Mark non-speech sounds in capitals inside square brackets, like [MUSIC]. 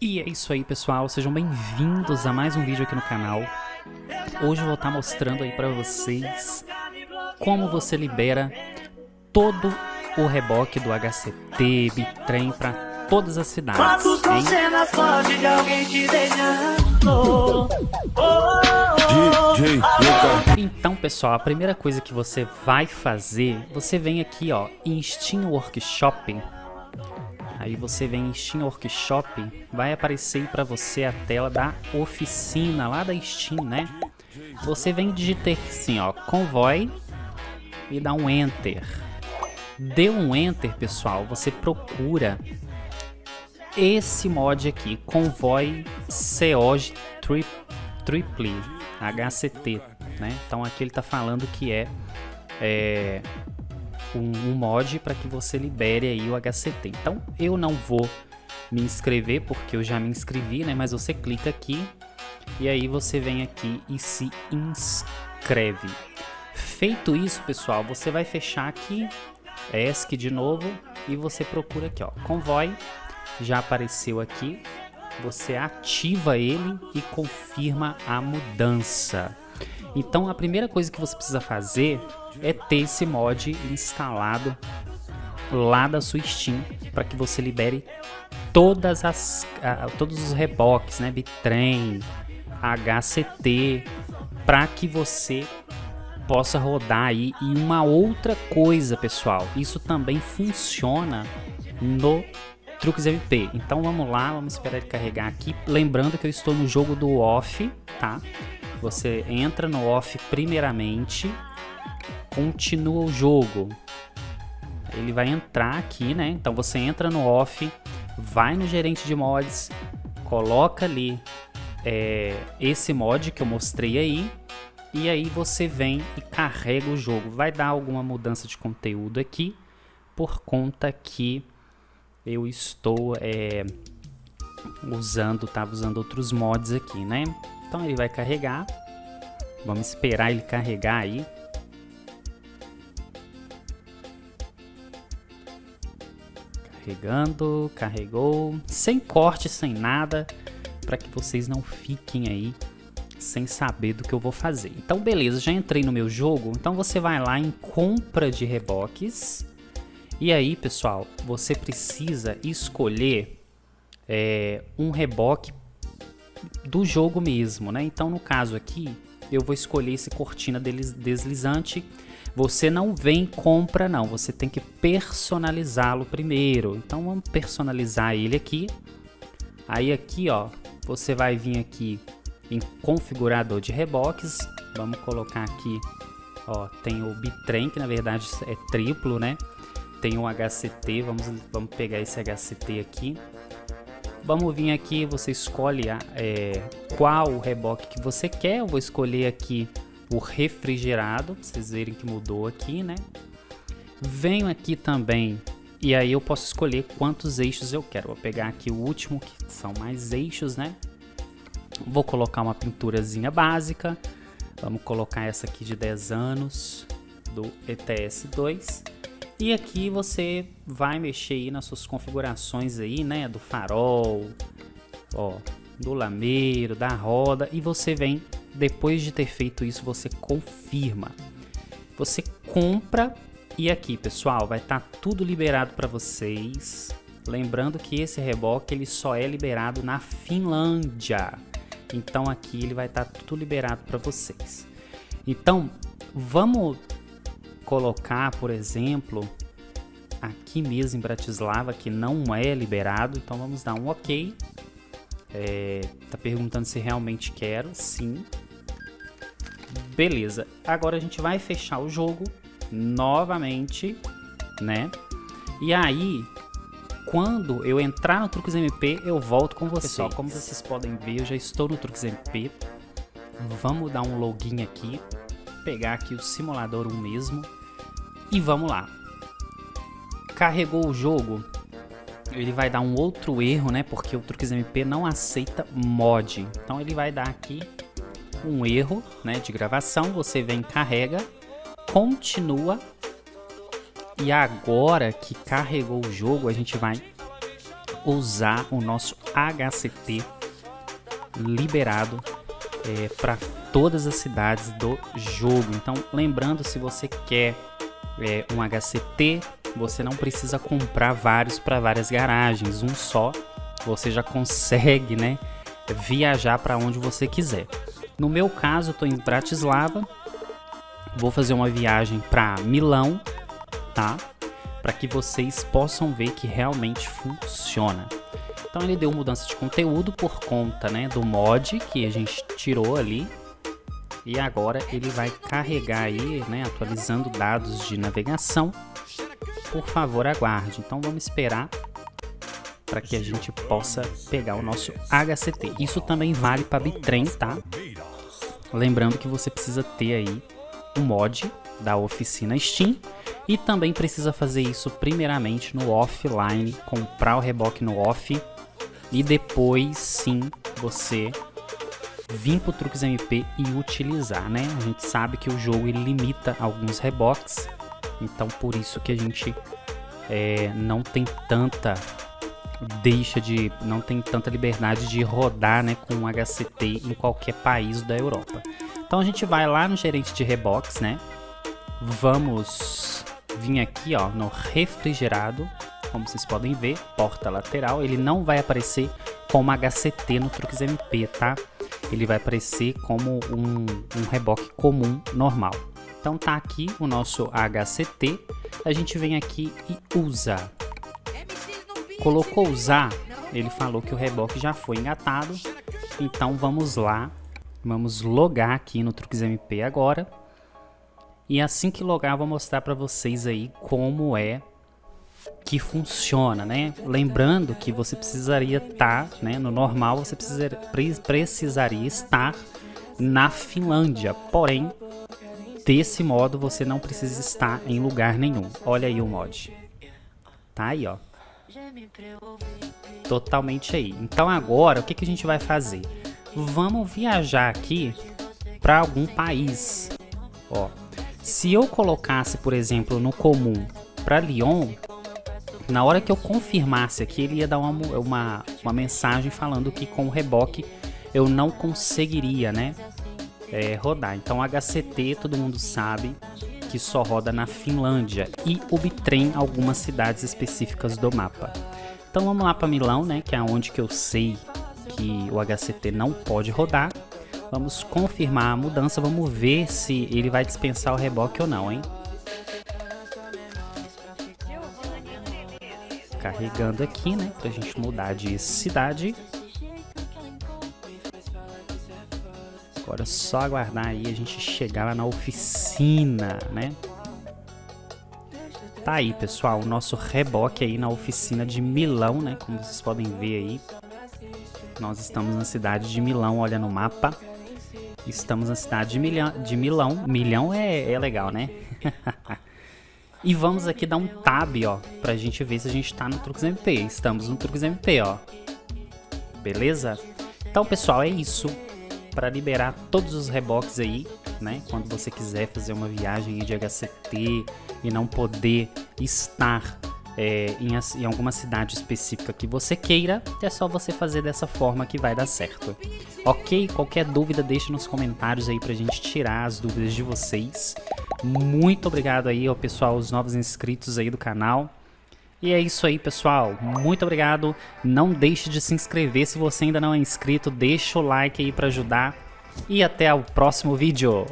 E é isso aí pessoal, sejam bem-vindos a mais um vídeo aqui no canal. Hoje eu vou estar mostrando aí para vocês como você libera todo o reboque do HCT, Bitrem para todas as cidades. Então pessoal, a primeira coisa que você vai fazer, você vem aqui ó, em Steam Workshop Aí você vem em Steam Workshop, vai aparecer para você a tela da oficina lá da Steam, né? Você vem digitar assim, ó, Convoy e dá um Enter. Deu um Enter, pessoal, você procura esse mod aqui, Convoy COG Tri Triple HCT, né? Então aqui ele tá falando que é, é um, um mod para que você libere aí o HCT. Então eu não vou me inscrever porque eu já me inscrevi, né? Mas você clica aqui e aí você vem aqui e se inscreve. Feito isso, pessoal, você vai fechar aqui ESC de novo e você procura aqui, ó, Convoy, já apareceu aqui, você ativa ele e confirma a mudança. Então a primeira coisa que você precisa fazer é ter esse mod instalado lá da sua Steam para que você libere todas as todos os reboques, né, Bitrem, HCT, para que você possa rodar aí e uma outra coisa, pessoal, isso também funciona no Truques MP. Então vamos lá, vamos esperar ele carregar aqui, lembrando que eu estou no jogo do off, tá? Você entra no off primeiramente, continua o jogo. Ele vai entrar aqui, né? Então você entra no off, vai no gerente de mods, coloca ali é, esse mod que eu mostrei aí, e aí você vem e carrega o jogo. Vai dar alguma mudança de conteúdo aqui, por conta que eu estou é, usando, tava usando outros mods aqui, né? Então ele vai carregar. Vamos esperar ele carregar aí. Carregando, carregou, sem corte, sem nada, para que vocês não fiquem aí sem saber do que eu vou fazer. Então beleza, já entrei no meu jogo, então você vai lá em compra de reboques, e aí pessoal, você precisa escolher é, um reboque do jogo mesmo, né? Então no caso aqui, eu vou escolher esse cortina deslizante. Você não vem compra não, você tem que personalizá-lo primeiro. Então vamos personalizar ele aqui. Aí aqui ó, você vai vir aqui em configurador de reboques. Vamos colocar aqui, ó, tem o bitrem que na verdade é triplo, né? Tem o HCT, vamos, vamos pegar esse HCT aqui. Vamos vir aqui, você escolhe é, qual reboque que você quer. Eu vou escolher aqui o refrigerado, pra vocês verem que mudou aqui, né? Venho aqui também e aí eu posso escolher quantos eixos eu quero. Vou pegar aqui o último, que são mais eixos, né? Vou colocar uma pinturazinha básica. Vamos colocar essa aqui de 10 anos, do ETS2. E aqui você vai mexer aí nas suas configurações aí, né, do farol, ó, do lameiro, da roda e você vem, depois de ter feito isso, você confirma. Você compra e aqui, pessoal, vai estar tá tudo liberado para vocês. Lembrando que esse reboque ele só é liberado na Finlândia. Então aqui ele vai estar tá tudo liberado para vocês. Então, vamos colocar, por exemplo, aqui mesmo em Bratislava, que não é liberado, então vamos dar um OK. É, tá perguntando se realmente quero, sim. Beleza, agora a gente vai fechar o jogo novamente, né? E aí, quando eu entrar no Truques MP, eu volto com vocês. Pessoal, como vocês podem ver, eu já estou no Truques MP. Vamos dar um login aqui, pegar aqui o simulador 1 mesmo e vamos lá. Carregou o jogo, ele vai dar um outro erro, né? Porque o Truques MP não aceita mod. Então ele vai dar aqui um erro, né, de gravação. Você vem, carrega, continua. E agora que carregou o jogo, a gente vai usar o nosso HCT liberado é, para todas as cidades do jogo. Então, lembrando, se você quer é, um HCT, você não precisa comprar vários para várias garagens, um só você já consegue, né, viajar para onde você quiser. No meu caso, estou em Bratislava, vou fazer uma viagem para Milão, tá? Para que vocês possam ver que realmente funciona. Então ele deu mudança de conteúdo por conta né, do mod que a gente tirou ali. E agora ele vai carregar aí, né, atualizando dados de navegação. Por favor, aguarde. Então vamos esperar para que a gente possa pegar o nosso HCT. Isso também vale para Bitrem, tá? Lembrando que você precisa ter aí o mod da oficina Steam e também precisa fazer isso primeiramente no offline, comprar o reboque no off e depois sim você vir pro Truques MP e utilizar, né? A gente sabe que o jogo limita alguns reboques, então por isso que a gente é, não tem tanta deixa de não tem tanta liberdade de rodar, né, com HCT em qualquer país da Europa. Então a gente vai lá no gerente de reboques, né? Vamos vir aqui, ó, no refrigerado como vocês podem ver, porta lateral, ele não vai aparecer como HCT no Truques MP, tá? Ele vai aparecer como um, um reboque comum, normal. Então tá aqui o nosso HCT, a gente vem aqui e usa. Colocou usar, ele falou que o reboque já foi engatado, então vamos lá, vamos logar aqui no Truques MP agora. E assim que logar, eu vou mostrar para vocês aí como é que funciona, né? Lembrando que você precisaria estar, né? No normal você precisaria, precisaria estar na Finlândia, porém desse modo você não precisa estar em lugar nenhum. Olha aí o mod. Tá aí, ó. Totalmente aí. Então agora o que, que a gente vai fazer? Vamos viajar aqui para algum país. Ó, se eu colocasse, por exemplo, no comum para Lyon, na hora que eu confirmasse aqui, ele ia dar uma, uma, uma mensagem falando que com o reboque eu não conseguiria, né, é, rodar. Então HCT, todo mundo sabe que só roda na Finlândia e o Bitrem algumas cidades específicas do mapa. Então vamos lá para Milão, né, que é onde que eu sei que o HCT não pode rodar. Vamos confirmar a mudança, vamos ver se ele vai dispensar o reboque ou não, hein? Carregando aqui, né? Pra gente mudar de cidade. Agora é só aguardar aí a gente chegar lá na oficina, né? Tá aí, pessoal, o nosso reboque aí na oficina de Milão, né? Como vocês podem ver aí. Nós estamos na cidade de Milão, olha no mapa. Estamos na cidade de, Milhão, de Milão. Milhão é, é legal, né? [LAUGHS] E vamos aqui dar um tab, ó, pra gente ver se a gente tá no Truques MP. Estamos no Truques MP, ó. Beleza? Então, pessoal, é isso. Para liberar todos os reboques aí, né? Quando você quiser fazer uma viagem de HCT e não poder estar é, em, em, alguma cidade específica que você queira, é só você fazer dessa forma que vai dar certo. Ok? Qualquer dúvida deixa nos comentários aí pra gente tirar as dúvidas de vocês. Muito obrigado aí ao pessoal, os novos inscritos aí do canal. E é isso aí, pessoal. Muito obrigado. Não deixe de se inscrever se você ainda não é inscrito. Deixa o like aí para ajudar. E até o próximo vídeo.